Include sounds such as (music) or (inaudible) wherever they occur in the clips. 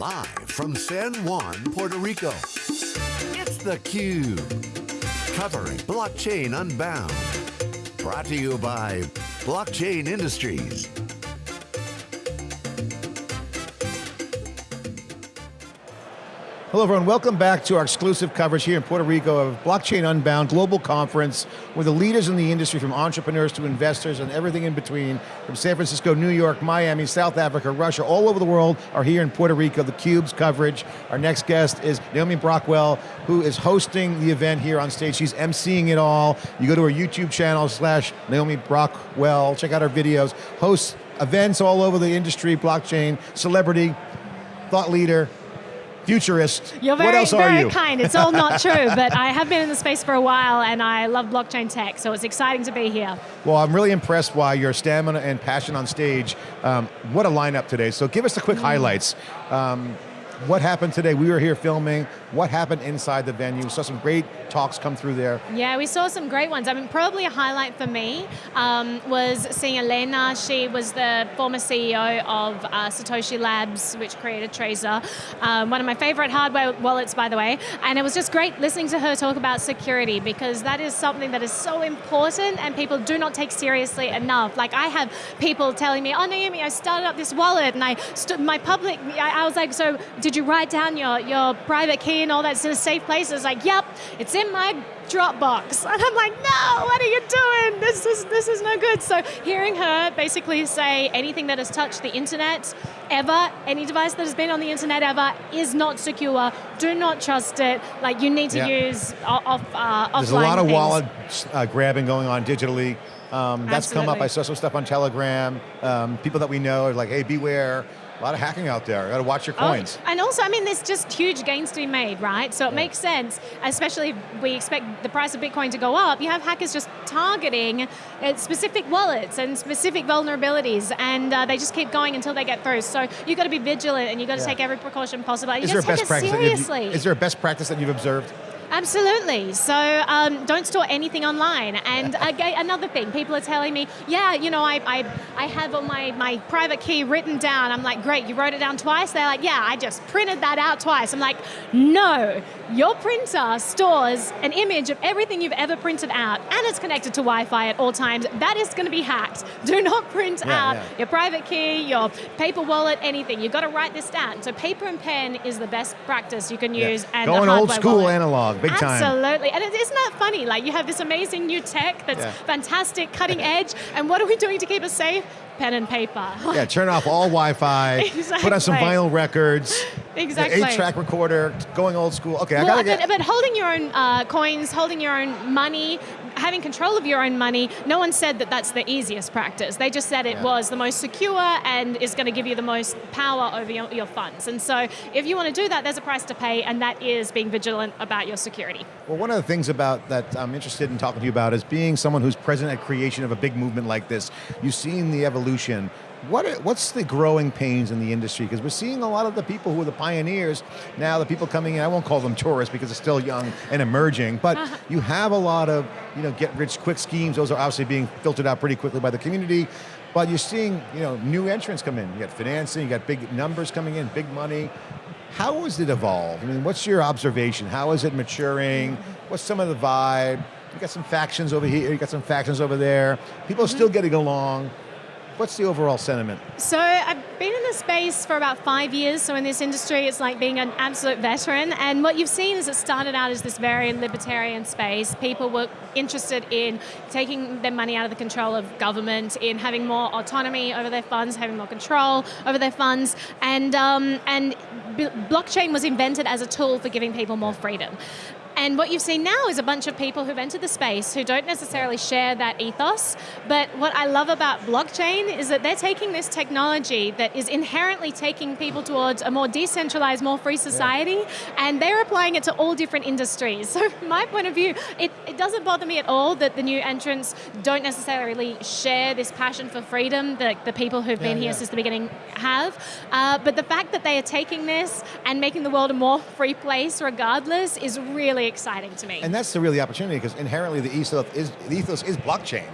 Live from San Juan, Puerto Rico, it's theCUBE. Covering Blockchain Unbound. Brought to you by Blockchain Industries. Hello everyone, welcome back to our exclusive coverage here in Puerto Rico of Blockchain Unbound Global Conference where the leaders in the industry from entrepreneurs to investors and everything in between from San Francisco, New York, Miami, South Africa, Russia, all over the world are here in Puerto Rico, the Cube's coverage. Our next guest is Naomi Brockwell who is hosting the event here on stage. She's emceeing it all. You go to her YouTube channel slash Naomi Brockwell, check out her videos, hosts events all over the industry, blockchain, celebrity, thought leader, futurist. You're very, what else very are you? kind. It's all not (laughs) true, but I have been in the space for a while and I love blockchain tech, so it's exciting to be here. Well, I'm really impressed by your stamina and passion on stage. Um, what a lineup today. So give us the quick Mm. highlights. Um, what happened today? We were here filming. What happened inside the venue? Saw some great talks come through there. Yeah, we saw some great ones. I mean, probably a highlight for me um, was seeing Elena. She was the former CEO of uh, Satoshi Labs, which created Trezor. Um, one of my favorite hardware wallets, by the way. And it was just great listening to her talk about security because that is something that is so important and people do not take seriously enough. Like I have people telling me, oh Naomi, I started up this wallet and I stood my public, I, I was like, so did you write down your, your private key and all that's in a safe place? It's like, yep, it's in my Dropbox. (laughs) And I'm like, no, what are you doing? This is, this is no good. So hearing her basically say anything that has touched the internet ever, any device that has been on the internet ever is not secure. Do not trust it. Like you need to Yeah. use off, uh, offline There's a lot of things. wallet uh, grabbing going on digitally. Um, that's come up. I saw some stuff on Telegram. Um, people that we know are like, hey, beware. A lot of hacking out there. You Got to watch your Oh, coins. and also, I mean, there's just huge gains to be made, right? So it makes sense, especially if we expect the price of Bitcoin to go up. You have hackers just targeting uh, specific wallets and specific vulnerabilities, and uh, they just keep going until they get through. So you've got to be vigilant, and you've got to Yeah. take every precaution possible. You Is there best take it practice? seriously. is there a best practice that you've observed? Absolutely. So um, don't store anything online. And again, another thing, people are telling me, yeah, you know, I, I, I have all my, my private key written down. I'm like, great, you wrote it down twice? They're like, yeah, I just printed that out twice. I'm like, no, your printer stores an image of everything you've ever printed out and it's connected to Wi-Fi at all times. That is going to be hacked. (laughs) Do not print Yeah, out yeah. your private key, your paper wallet, anything. You've got to write this down. So paper and pen is the best practice you can Yeah. use. And Going old school wallet. analog, big time. Absolutely, and it, isn't that funny? Like you have this amazing new tech that's Yeah. fantastic, cutting (laughs) edge, and what are we doing to keep us safe? Pen and paper. Yeah, turn off all Wi-Fi. exactly. (laughs) Put on some vinyl records. (laughs) Exactly. Eight-track recorder, going old school. Okay, I gotta get. but, but holding your own uh, coins, holding your own money, having control of your own money, no one said that that's the easiest practice. They just said it Yeah. was the most secure and is going to give you the most power over your, your funds. And so if you want to do that, there's a price to pay, and that is being vigilant about your security. Well, one of the things about that I'm interested in talking to you about is being someone who's present at creation of a big movement like this. You've seen the evolution. What are, what's the growing pains in the industry? Because we're seeing a lot of the people who are the pioneers now, the people coming in. I won't call them tourists because they're still young and emerging. But (laughs) you have a lot of you know get rich quick schemes. Those are obviously being filtered out pretty quickly by the community. But you're seeing you know new entrants come in. You got financing. You got big numbers coming in, big money. How has it evolved? I mean, what's your observation? How is it maturing? What's some of the vibe? You got some factions over here, you got some factions over there. People are mm-hmm. still getting along. What's the overall sentiment? So I've been in this space for about five years. So in this industry, it's like being an absolute veteran. And what you've seen is it started out as this very libertarian space. People were interested in taking their money out of the control of government, in having more autonomy over their funds, having more control over their funds, and um, and blockchain was invented as a tool for giving people more freedom. And what you've seen now is a bunch of people who've entered the space who don't necessarily share that ethos. But what I love about blockchain is that they're taking this technology that is inherently taking people towards a more decentralized, more free society, and they're applying it to all different industries. (laughs) So from my point of view, it, it doesn't bother me at all that the new entrants don't necessarily share this passion for freedom that the people who've been here yeah. since the beginning have. Uh, but the fact that they are taking this and making the world a more free place regardless is really exciting to me. And that's the really opportunity because inherently the ethos is, the ethos is blockchain.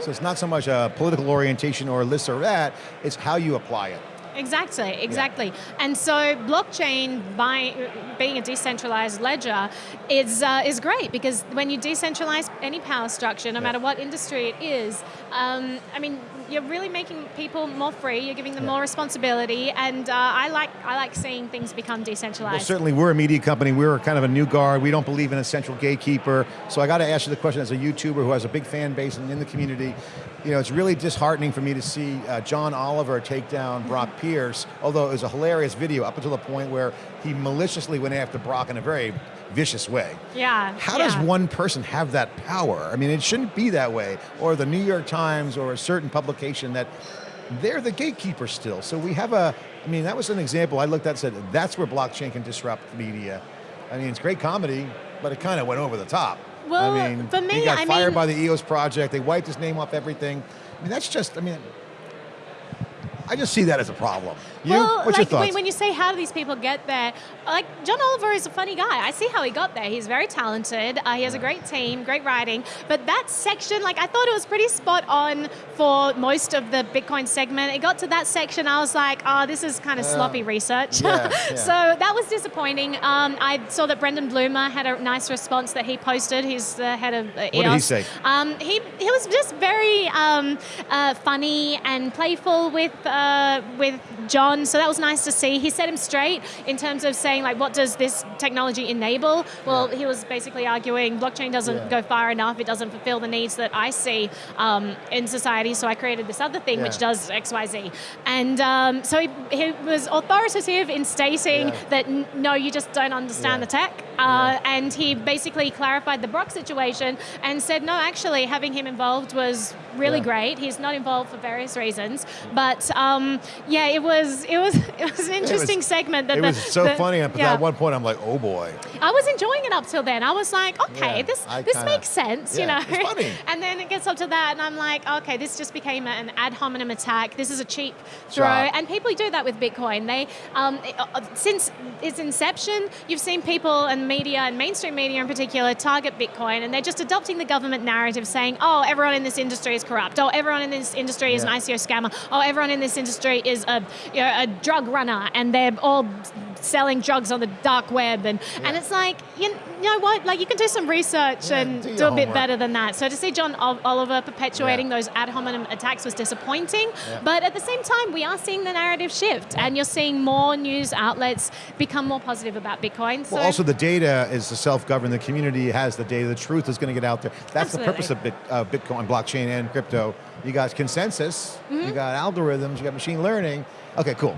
So it's not so much a political orientation or this or that, it's how you apply it. Exactly, exactly. And so blockchain, by being a decentralized ledger, is uh, is great because when you decentralize any power structure, no Yeah. matter what industry it is, um, I mean, you're really making people more free. You're giving them Yeah. more responsibility, and uh, I like I like seeing things become decentralized. Well, certainly we're a media company. We're kind of a new guard. We don't believe in a central gatekeeper. So I got to ask you the question as a YouTuber who has a big fan base and in the community. You know, it's really disheartening for me to see uh, John Oliver take down Brock (laughs) Pierce, although it was a hilarious video up until the point where he maliciously went after Brock in a very vicious way. Yeah. How yeah. does one person have that power? I mean, it shouldn't be that way. Or the New York Times or a certain publication that they're the gatekeeper still. So we have a, I mean, that was an example I looked at and said, that's where blockchain can disrupt media. I mean, it's great comedy, but it kind of went over the top. Well, I mean, for me, he got I fired mean- by the EOS project. They wiped his name off everything. I mean, that's just, I mean, I just see that as a problem. You? Well, What's like your thoughts? when, you say how do these people get there, like John Oliver is a funny guy. I see how he got there. He's very talented. Uh, he has a great team, great writing. But that section, like I thought it was pretty spot on for most of the Bitcoin segment. It got to that section, I was like, oh, this is kind of sloppy research. yeah, (laughs) yeah. so that was disappointing. Um, I saw that Brendan Blumer had a nice response that he posted. He's the head of uh, did he say? Um, he, he was just very um, uh, funny and playful with uh, with John, so that was nice to see. He set him straight in terms of saying like, what does this technology enable? Well, he was basically arguing blockchain doesn't Yeah. go far enough. It doesn't fulfill the needs that I see um, in society. So I created this other thing which does X, Y, Z. And um, so he, he was authoritative in stating Yeah. that no, you just don't understand Yeah. the tech. Uh, And he basically clarified the Brock situation and said, no, actually, having him involved was really Yeah. great. He's not involved for various reasons, but um, yeah, it was it was (laughs) it was an interesting segment. That it the- was so the- funny, but yeah. at one point I'm like, oh boy. I was enjoying it up till then. I was like, okay, Yeah, this I this kinda- makes sense, you know. it's funny. (laughs) and then it gets up to that, and I'm like, okay, this just became an ad hominem attack. This is a cheap throw, and people do that with Bitcoin. They um, it- uh, since its inception, you've seen people and media and mainstream media in particular target Bitcoin, and they're just adopting the government narrative, saying, oh, everyone in this industry is corrupt. Oh, everyone in this industry is Yeah. an ICO scammer. Oh, everyone in this industry is a you know, a drug runner, and they're all selling drugs on the dark web, and and it's like you, you know what, like you can do some research Yeah, and do do, a bit better than that. So to see John Oliver perpetuating Yeah. those ad hominem attacks was disappointing, Yeah. but at the same time, we are seeing the narrative shift, and you're seeing more news outlets become more positive about Bitcoin. So Well, also the data is the self-governed. The community has the data. The truth is going to get out there. That's the purpose of uh, Bitcoin, blockchain, and crypto. You got consensus. Mm-hmm. You got algorithms. You got machine learning. Okay, cool.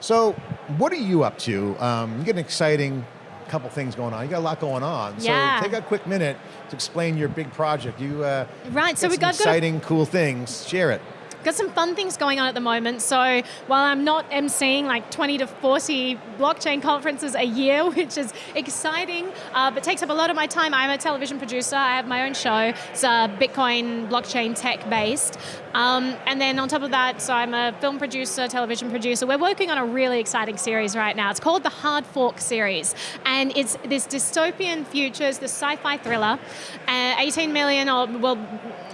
So, what are you up to? Um, you get an exciting couple things going on. You got a lot going on. Yeah. So take a quick minute to explain your big project. You uh, Right, so we got- got a- exciting, cool things. Share it. Got some fun things going on at the moment. So while I'm not emceeing like 20 to 40 blockchain conferences a year, (laughs) which is exciting, uh, but takes up a lot of my time, I'm a television producer. I have my own show. It's uh, Bitcoin blockchain tech based. Um, and then on top of that, so I'm a film producer, television producer. We're working on a really exciting series right now. It's called the Hard Fork series, and it's this dystopian future, this sci-fi thriller. Uh, 18 million, or well,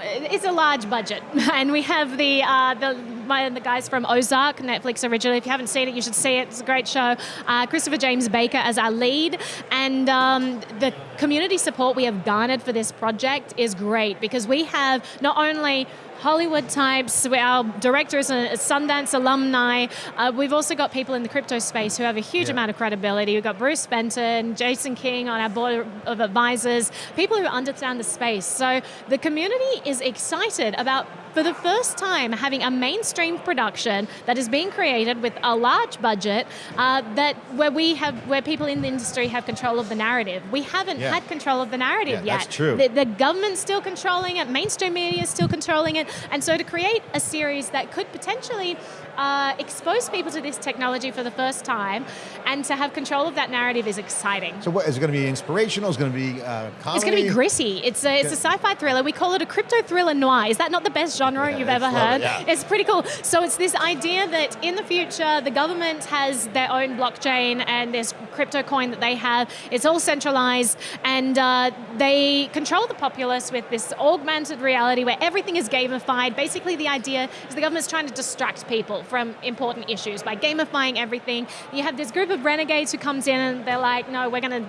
it's a large budget, (laughs) and we have the uh, the my, the guys from Ozark, Netflix originally. If you haven't seen it, you should see it. It's a great show. Uh, Christopher James Baker as our lead, and um, the community support we have garnered for this project is great because we have not only Hollywood types. Our director is a Sundance alumni. Uh, we've also got people in the crypto space who have a huge Yeah. amount of credibility. We've got Bruce Fenton, Jason King on our board of advisors, people who understand the space. So the community is excited about, for the first time, having a mainstream production that is being created with a large budget uh, that where we have where people in the industry have control of the narrative. We haven't Yeah. had control of the narrative Yeah, yet. that's true. The, the government's still controlling it, mainstream media is still controlling it, and so to create a series that could potentially uh, expose people to this technology for the first time and to have control of that narrative is exciting. So, what is it going to be inspirational? Is it going to be uh, comedy? It's going to be gritty. It's a, it's a sci-fi thriller. We call it a crypto thriller noir. Is that not the best genre Yeah, you've ever it, heard? yeah. It's pretty cool. So it's this idea that in the future, the government has their own blockchain and this crypto coin that they have. It's all centralized, and uh, they control the populace with this augmented reality where everything is gamified. Basically, the idea is the government's trying to distract people from important issues by gamifying everything. You have this group of renegades who comes in and they're like, no, we're going to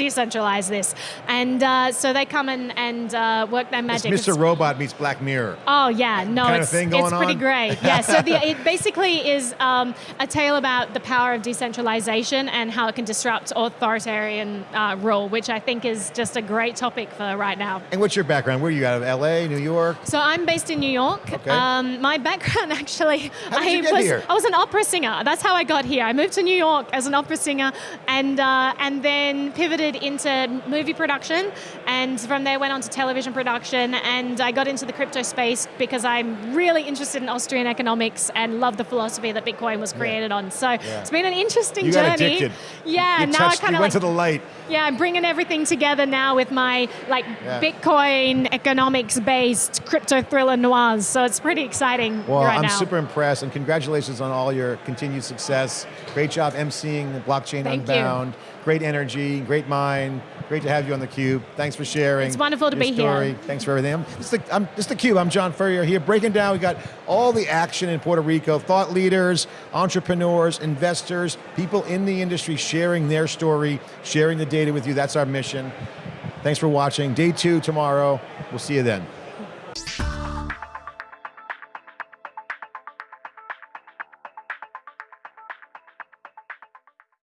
decentralize this. And uh, so they come in and uh, work their magic. It's Mr. Robot meets Black Mirror. Oh yeah, no, kind it's, it's pretty on? great. Yeah, so the, (laughs) it basically is um, a tale about the power of decentralization and how it can disrupt authoritarian uh, rule, which I think is just a great topic for right now. And what's your background? Where are you out of? LA, New York? So I'm based in New York. Okay. Um, my background (laughs) actually, I was? I was an opera singer. That's how I got here. I moved to New York as an opera singer, and uh, and then pivoted into movie production, and from there went on to television production. And I got into the crypto space because I'm really interested in Austrian economics and love the philosophy that Bitcoin was created on. So it's been an interesting You journey. got addicted. Yeah, you now touched, I kind of went like to the light. yeah, I'm bringing everything together now with my like Yeah. Bitcoin economics-based crypto thriller noirs. So it's pretty exciting Well, right I'm now. super impressed, and congratulations on all your continued success. Great job emceeing the Blockchain Thank you. Great energy, great mind. Great to have you on theCUBE. Thanks for sharing. It's wonderful to be here. Thanks for everything. I'm, this, is the, I'm, this is theCUBE, I'm John Furrier here, breaking down, we got all the action in Puerto Rico, thought leaders, entrepreneurs, investors, people in the industry sharing their story, sharing the data with you, that's our mission. Thanks for watching. Day two tomorrow, we'll see you then.